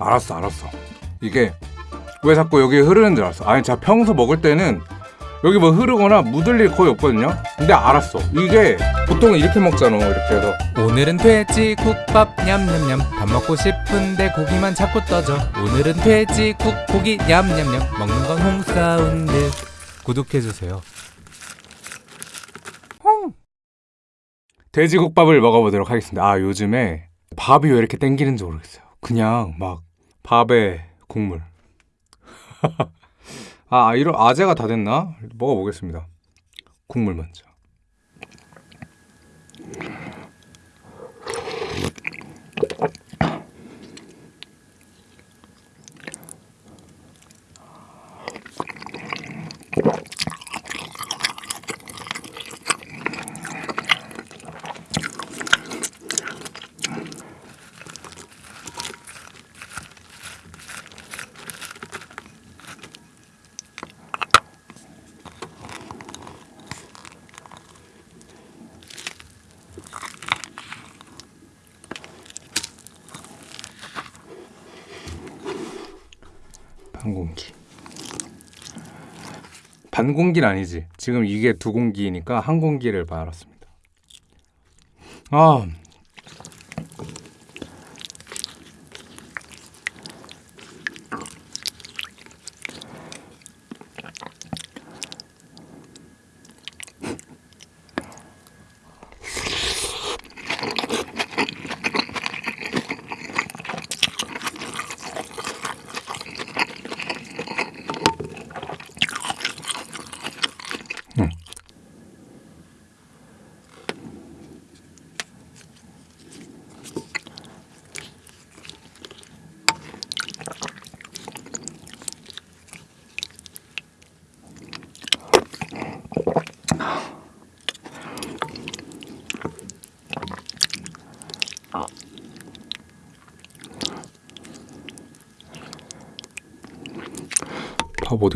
알았어 알았어. 이게 왜 자꾸 여기 흐르는 줄 알았어. 아니 제가 평소 먹을 때는 여기 뭐 흐르거나 묻을 일 거의 없거든요. 근데 알았어. 이게 보통 이렇게 먹잖아 이렇게 해서. 오늘은 돼지 국밥 냠냠냠. 밥 먹고 싶은데 고기만 자꾸 떠져. 오늘은 돼지 국 고기 냠냠냠. 먹는 건 홍사운드. 구독해주세요. 돼지국밥을 먹어보도록 하겠습니다. 아 요즘에 밥이 왜 이렇게 땡기는지 모르겠어요. 그냥 막 밥에 국물. 아 이런 아재가 다 됐나? 먹어보겠습니다. 국물 먼저 공기. 반 공기는 아니지. 지금 이게 두 공기니까 한 공기를 말았습니다. 아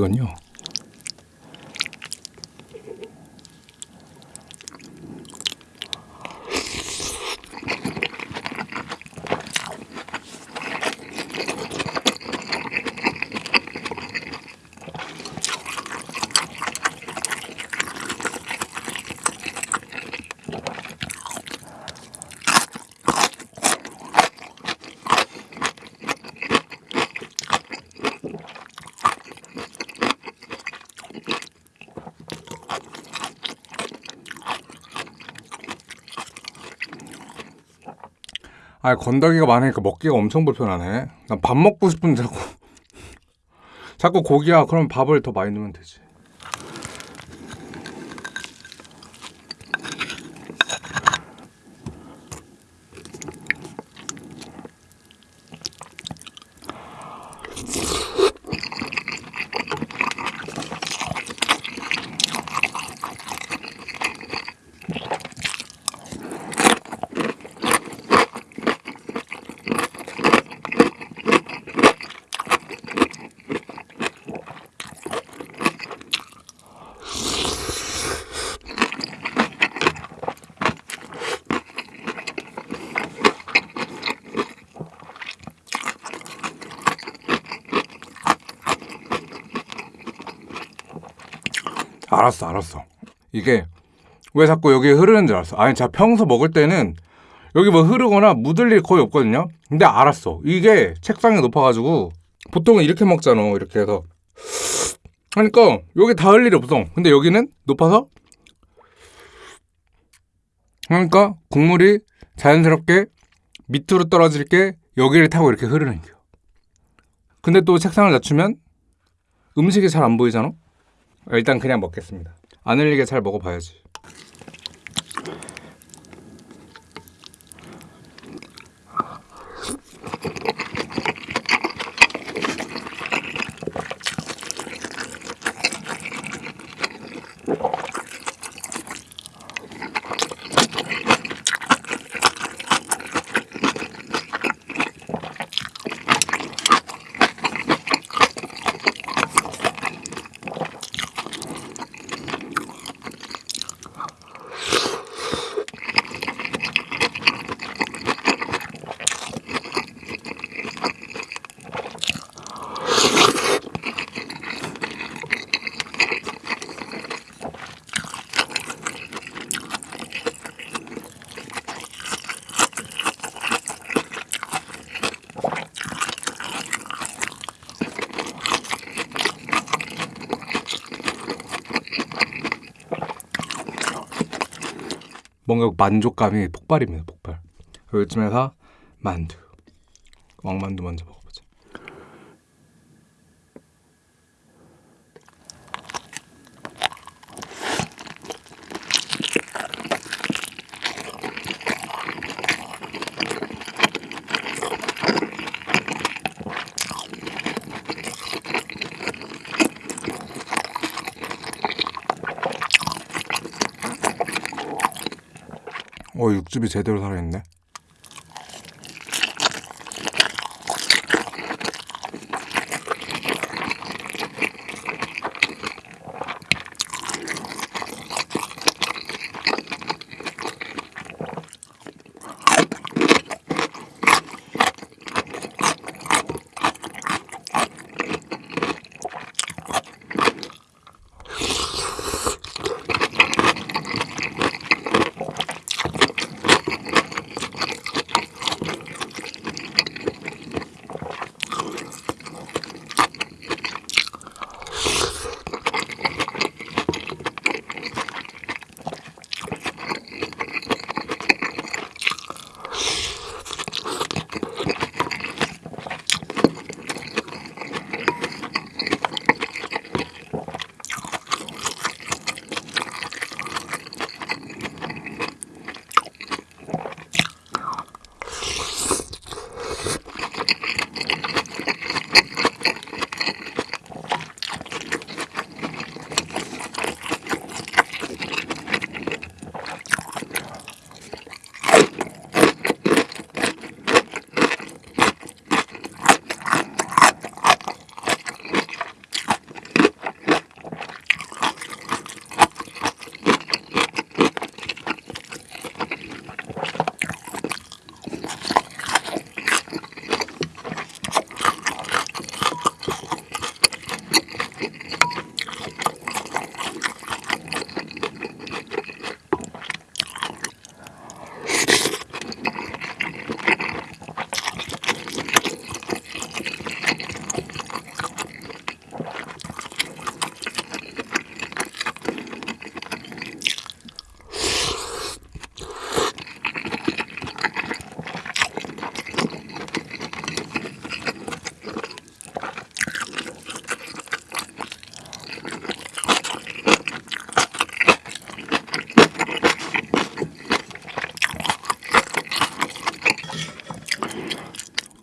갔냐? 아 건더기가 많으니까 먹기가 엄청 불편하네. 난 밥 먹고 싶은데 자꾸. 자꾸 고기야. 그럼 밥을 더 많이 넣으면 되지 알았어 알았어. 이게 왜 자꾸 여기 흐르는 줄 알았어. 아니 제가 평소 먹을 때는 여기 뭐 흐르거나 묻을 일 거의 없거든요. 근데 알았어. 이게 책상이 높아가지고 보통은 이렇게 먹잖아 이렇게 해서. 그러니까 여기 닿을 일이 없어. 근데 여기는 높아서? 그러니까 국물이 자연스럽게 밑으로 떨어질 게 여기를 타고 이렇게 흐르는 거야 근데 또 책상을 낮추면 음식이 잘 안 보이잖아 일단 그냥 먹겠습니다. 안 흘리게 잘 먹어봐야지. 뭔가 만족감이 폭발입니다. 폭발. 요즘에서 만두. 왕만두 먼저 육즙이 제대로 살아있네.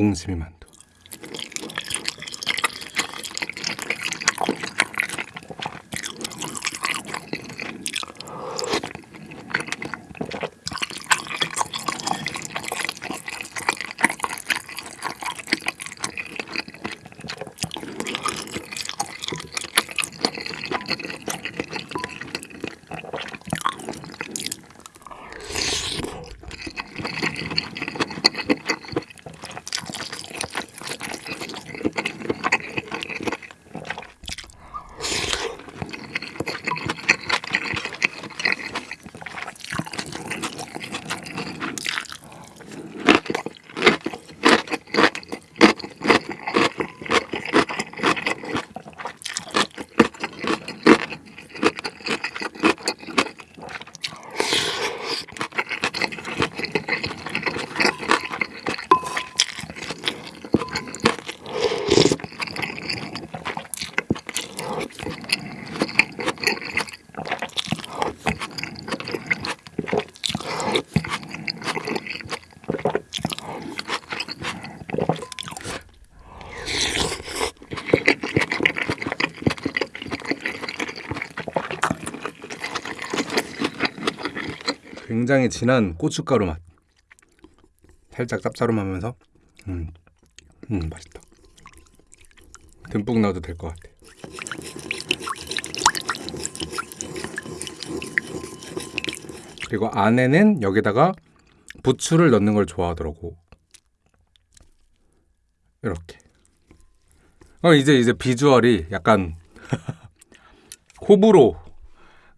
옹심이 만 굉장히 진한 고춧가루 맛. 살짝 짭짤하면서 음, 음 맛있다. 듬뿍 넣어도 될 것 같아. 그리고 안에는 여기다가 부추를 넣는 걸 좋아하더라고. 이렇게. 어 이제 이제 비주얼이 약간 호불호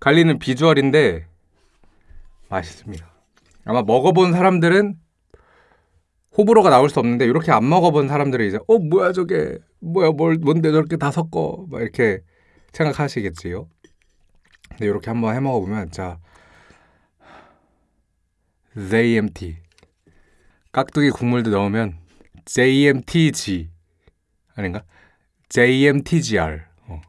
갈리는 비주얼인데 맛있습니다. 아마 먹어본 사람들은 호불호가 나올 수 없는데 이렇게 안 먹어본 사람들이 이제 어 뭐야 저게 뭐야 뭘 뭔데 저렇게 다 섞어 막 이렇게 생각하시겠지요. 근데 이렇게 한번 해 먹어보면 진짜 JMT. 깍두기 국물도 넣으면 JMTG 아닌가? JMTGR. 어.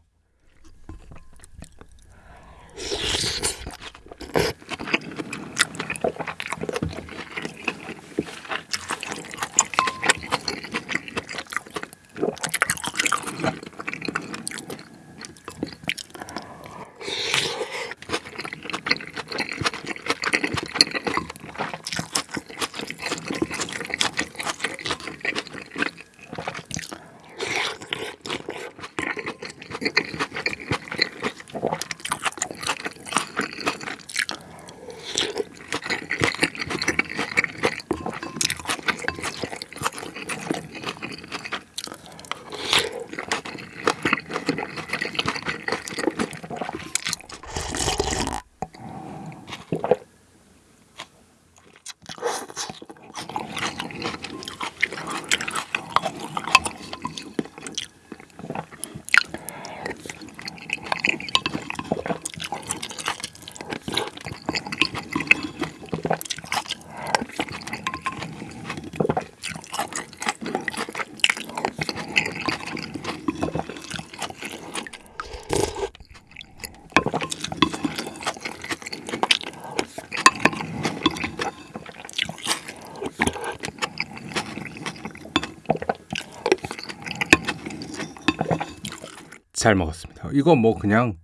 잘 먹었습니다. 이거 뭐 그냥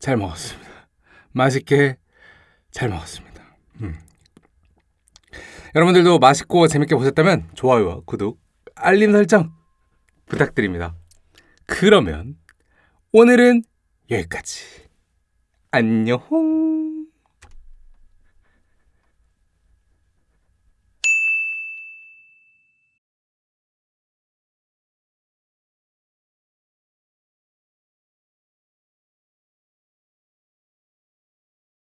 잘 먹었습니다. 맛있게 잘 먹었습니다. 음. 여러분들도 맛있고 재밌게 보셨다면 좋아요와 구독, 알림 설정 부탁드립니다. 그러면 오늘은 여기까지. 안녕.